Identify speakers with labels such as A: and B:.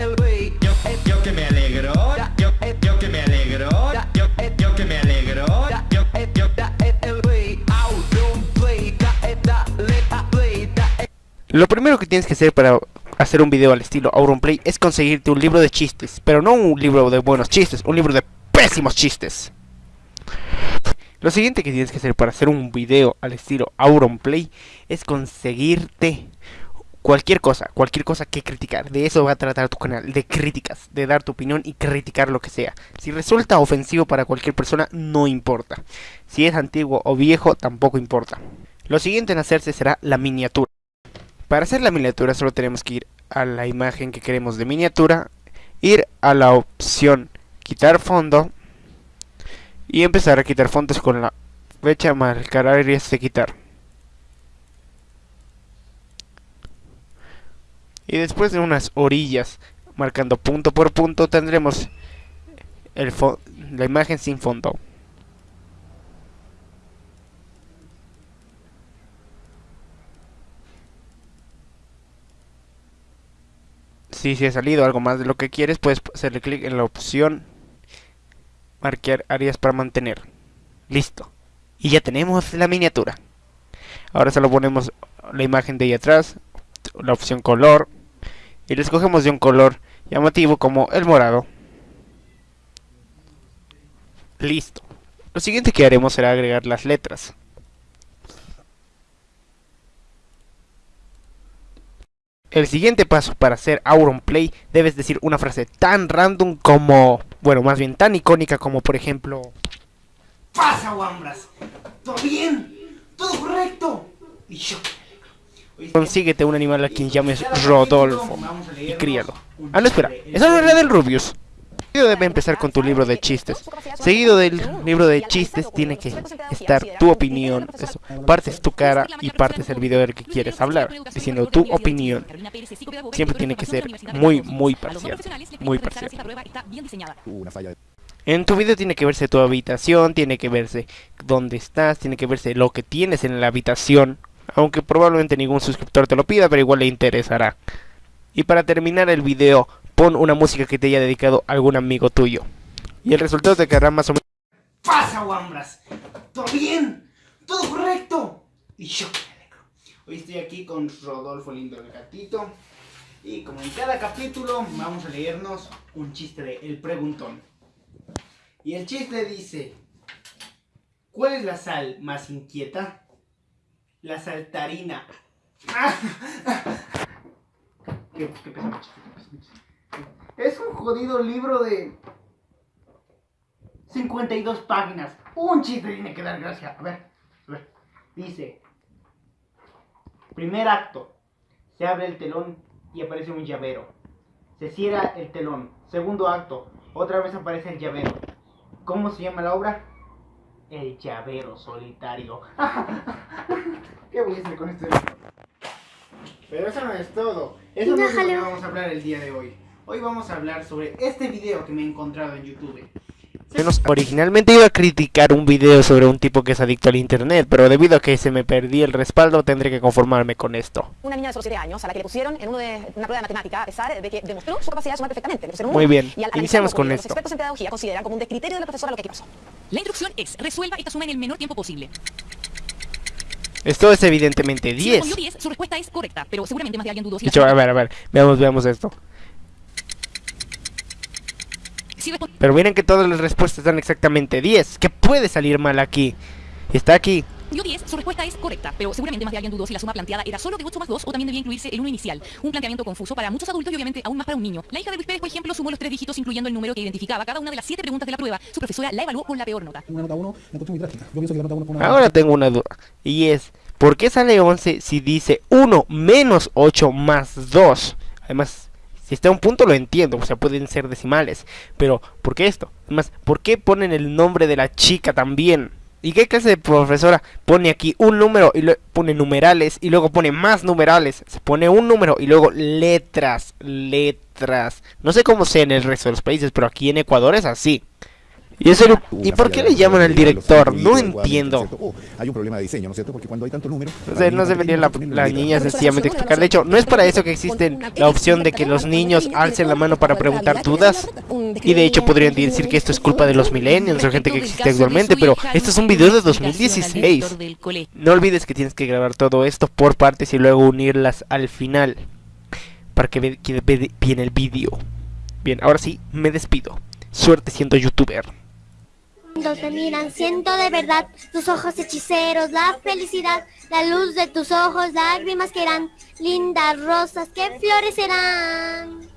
A: Yo, yo
B: Lo primero que tienes que hacer para hacer un video al estilo Auronplay es conseguirte un libro de chistes, pero no un libro de buenos chistes, un libro de pésimos chistes. Lo siguiente que tienes que hacer para hacer un video al estilo Auronplay es conseguirte cualquier cosa, cualquier cosa que criticar. De eso va a tratar tu canal, de críticas, de dar tu opinión y criticar lo que sea. Si resulta ofensivo para cualquier persona, no importa. Si es antiguo o viejo, tampoco importa. Lo siguiente en hacerse será la miniatura. Para hacer la miniatura solo tenemos que ir a la imagen que queremos de miniatura, ir a la opción quitar fondo y empezar a quitar fondos con la fecha marcar áreas de quitar. Y después de unas orillas marcando punto por punto tendremos el la imagen sin fondo. si se ha salido algo más de lo que quieres, puedes hacerle clic en la opción marcar áreas para mantener. Listo. Y ya tenemos la miniatura. Ahora solo ponemos la imagen de ahí atrás, la opción color, y le escogemos de un color llamativo como el morado. Listo. Lo siguiente que haremos será agregar las letras. El siguiente paso para hacer Auronplay debes decir una frase tan random como, bueno, más bien tan icónica como por ejemplo...
C: ¡Pasa, Wambras! ¿Todo bien? ¿Todo correcto? Y yo...
B: Consíguete un animal a quien llames Rodolfo y críalo. Ah, no, espera, esa no es la del Rubius debe empezar con tu libro de chistes. Seguido del libro de chistes tiene que estar tu opinión. Eso. Partes tu cara y partes el video del que quieres hablar, diciendo tu opinión. Siempre tiene que ser muy, muy parcial. Muy parcial. En tu video tiene que verse tu habitación, tiene que verse dónde estás, tiene que verse lo que tienes en la habitación. Aunque probablemente ningún suscriptor te lo pida, pero igual le interesará. Y para terminar el video, pon una música que te haya dedicado algún amigo tuyo. Y el resultado te quedará más o menos...
C: ¡Pasa, Wambras! ¿Todo bien? ¿Todo correcto? Y yo Hoy estoy aquí con Rodolfo Lindo el gatito. Y como en cada capítulo vamos a leernos un chiste de El Preguntón. Y el chiste dice... ¿Cuál es la sal más inquieta? La saltarina. ¿Qué, mucho? Es un jodido libro de 52 páginas. Un chiste tiene que dar gracia. A ver, a ver. Dice, primer acto, se abre el telón y aparece un llavero. Se cierra el telón. Segundo acto, otra vez aparece el llavero. ¿Cómo se llama la obra? El llavero solitario. ¿Qué voy a hacer con este Pero eso no es todo. Eso no es lo que vamos a hablar el día de hoy. Hoy vamos a hablar sobre este video que me he encontrado en YouTube.
B: Originalmente iba a criticar un video sobre un tipo que es adicto al internet, pero debido a que se me perdí el respaldo, tendré que conformarme con esto.
D: Una niña de solo 7 años a la que le pusieron en uno de, una prueba de matemática, a pesar de que demostró su capacidad de sumar perfectamente.
B: Muy bien, iniciamos con esto.
D: Los expertos en pedagogía consideran como un descriterio de la profesora lo que aquí pasó. La instrucción es, resuelva esta suma en el menor tiempo posible.
B: Esto es evidentemente 10.
D: Si 10, su respuesta es correcta, pero seguramente más de alguien dudó si
B: A ver, a ver, veamos, veamos esto. Pero miren que todas las respuestas dan exactamente 10. ¿Qué puede salir mal aquí? Está aquí.
D: Dio 10, su respuesta es correcta, pero seguramente más de alguien dudó si la suma planteada era solo de 8 más 2 o también debía incluirse el 1 inicial. Un planteamiento confuso para muchos adultos y obviamente aún más para un niño. La hija de Luis Pérez, por ejemplo, sumó los tres dígitos incluyendo el número que identificaba cada una de las 7 preguntas de la prueba. Su profesora la evaluó con la peor nota.
E: Una nota 1, muy drástica. Yo pienso que la nota 1 fue una...
B: Ahora tengo una duda. Y es, ¿por qué sale 11 si dice 1 menos 8 más 2? Además, si está a un punto lo entiendo, o sea, pueden ser decimales. Pero, ¿por qué esto? Además, ¿por qué ponen el nombre de la chica también? ¿Y qué clase de profesora pone aquí un número y luego pone numerales y luego pone más numerales? Se pone un número y luego letras, letras. No sé cómo sea en el resto de los países, pero aquí en Ecuador es así. Y eso,
F: Hubo
B: ¿y
F: una
B: por qué le llaman al director? No entiendo.
F: Oh, hay un problema de diseño, ¿no es cierto? Porque cuando hay tantos números...
B: O sea, no debería la, la niña sencillamente explicar. De hecho, no es para eso que existe la opción de que los niños alcen la mano para preguntar dudas. Y de hecho podrían decir que esto es culpa de los millennials o gente que existe actualmente, pero esto es un video de 2016. No olvides que tienes que grabar todo esto por partes y luego unirlas al final para que ve- quede ve- bien el vídeo. Bien, ahora sí, me despido. Suerte siendo youtuber.
G: Cuando te miran, siento de verdad tus ojos hechiceros, la felicidad, la luz de tus ojos, lágrimas que eran lindas rosas que florecerán.